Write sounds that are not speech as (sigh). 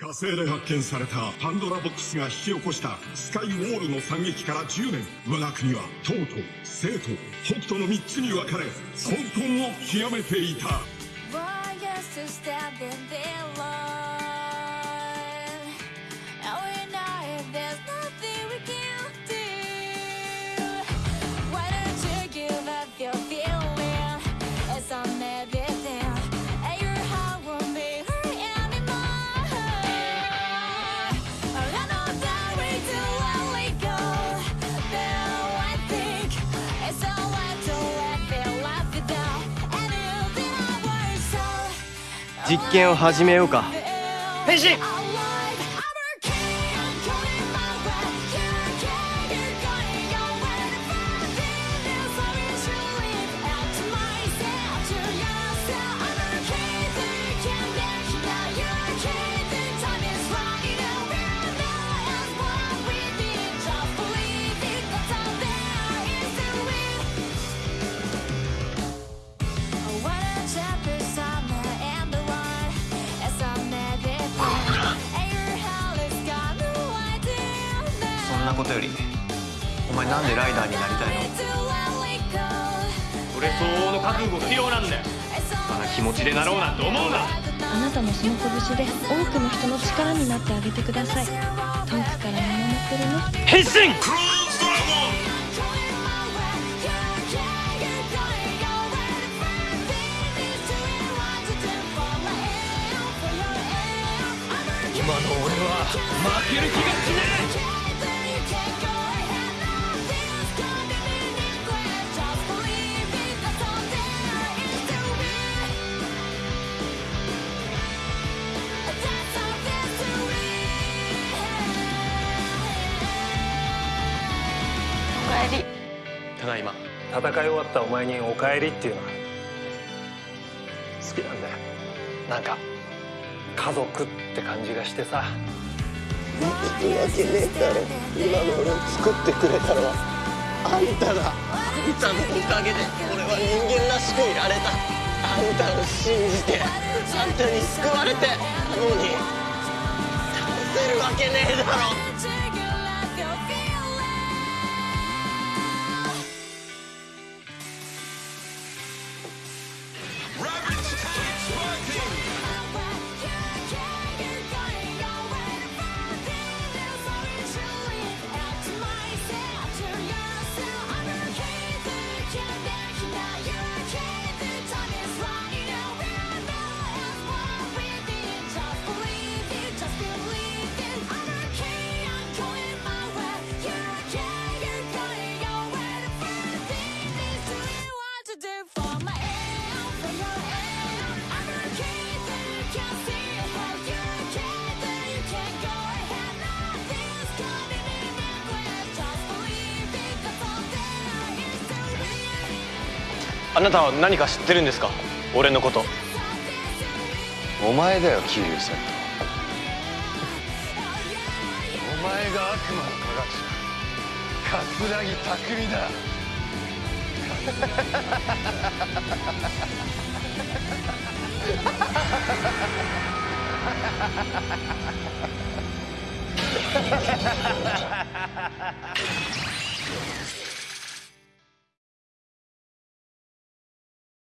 火星で発見されたパンドラボックスが引き起こしたスカイウォールの惨劇から10年。我が国は東と西と北斗の3つに分かれ (laughs) 混沌を極めていた実験を始めようか。変身。ことよりお前なんでライダーになりたいの？俺相応の覚悟が必要なんだよ。あんな気持ちでなろうなんて思うな。あなたもその拳で多くの人の力になってあげてください。遠くから見守ってるね。変身！クローズドラゴン。今の俺は負ける気がしねおり。ただいま。戦い終わったお前に「おかえり」っていうのは。好きなんだよ。なんか家族って感じがしてさ。生きるわけねえだろ。今の俺を作ってくれたのは。あんただ。あんたのおかげで俺は人間らしくいられた。あんたを信じてあんたに救われてなのに倒せるわけねえだろあなたは何か知ってるんですか？俺のこと。お前だよ桐生さんお前が悪魔の科学者桂木匠だ。Ha ハハハハハハ